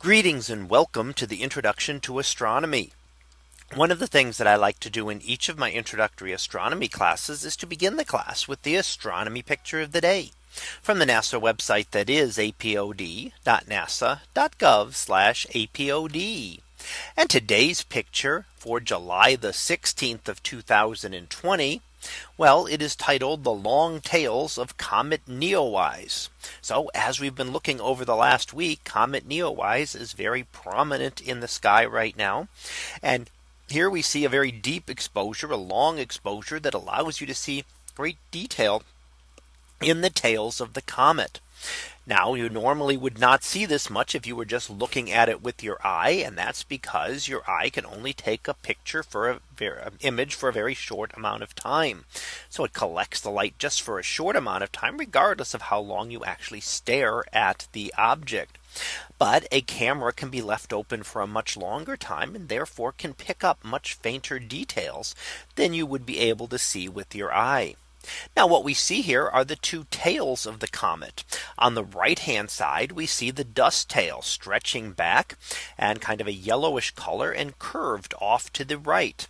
Greetings and welcome to the introduction to astronomy. One of the things that I like to do in each of my introductory astronomy classes is to begin the class with the astronomy picture of the day from the NASA website that is apod.nasa.gov apod. And today's picture for July the 16th of 2020 well, it is titled the long tails of Comet Neowise. So as we've been looking over the last week, Comet Neowise is very prominent in the sky right now. And here we see a very deep exposure, a long exposure that allows you to see great detail in the tails of the comet. Now you normally would not see this much if you were just looking at it with your eye. And that's because your eye can only take a picture for a very, um, image for a very short amount of time. So it collects the light just for a short amount of time, regardless of how long you actually stare at the object. But a camera can be left open for a much longer time and therefore can pick up much fainter details than you would be able to see with your eye. Now what we see here are the two tails of the comet. On the right hand side, we see the dust tail stretching back and kind of a yellowish color and curved off to the right.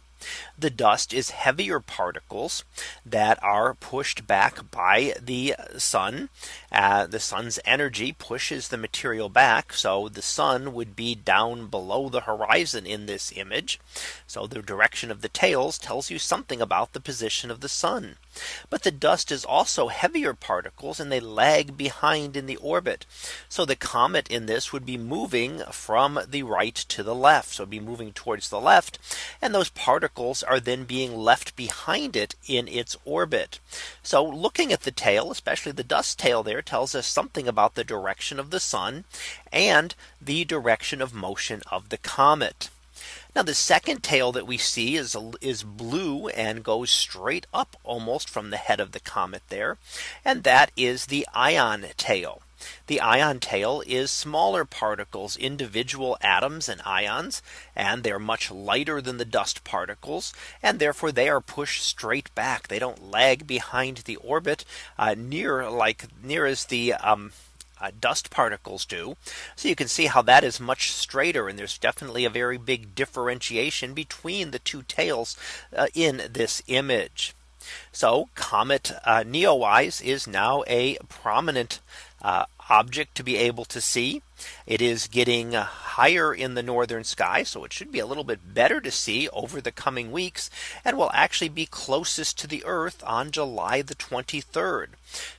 The dust is heavier particles that are pushed back by the sun. Uh, the sun's energy pushes the material back. So the sun would be down below the horizon in this image. So the direction of the tails tells you something about the position of the sun. But the dust is also heavier particles and they lag behind in the orbit. So the comet in this would be moving from the right to the left. So be moving towards the left. And those particles are then being left behind it in its orbit. So looking at the tail, especially the dust tail there tells us something about the direction of the sun and the direction of motion of the comet. Now the second tail that we see is is blue and goes straight up almost from the head of the comet there. And that is the ion tail. The ion tail is smaller particles, individual atoms and ions, and they're much lighter than the dust particles. And therefore they are pushed straight back. They don't lag behind the orbit uh, near like near as the um, uh, dust particles do. So you can see how that is much straighter and there's definitely a very big differentiation between the two tails uh, in this image. So Comet uh, Neowise is now a prominent uh, object to be able to see. It is getting higher in the northern sky. So it should be a little bit better to see over the coming weeks and will actually be closest to the Earth on July the 23rd.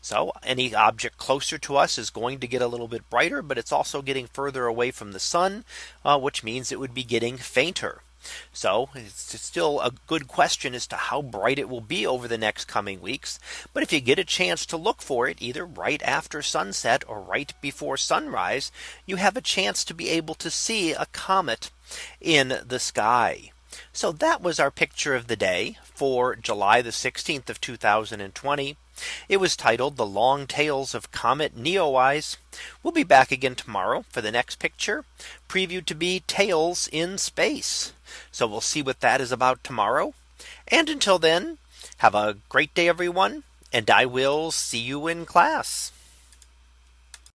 So any object closer to us is going to get a little bit brighter, but it's also getting further away from the sun, uh, which means it would be getting fainter. So it's still a good question as to how bright it will be over the next coming weeks. But if you get a chance to look for it either right after sunset or right before sunrise, you have a chance to be able to see a comet in the sky. So that was our picture of the day for July the 16th of 2020. It was titled the long tails of comet Neowise. We'll be back again tomorrow for the next picture previewed to be tails in space. So we'll see what that is about tomorrow. And until then, have a great day, everyone. And I will see you in class.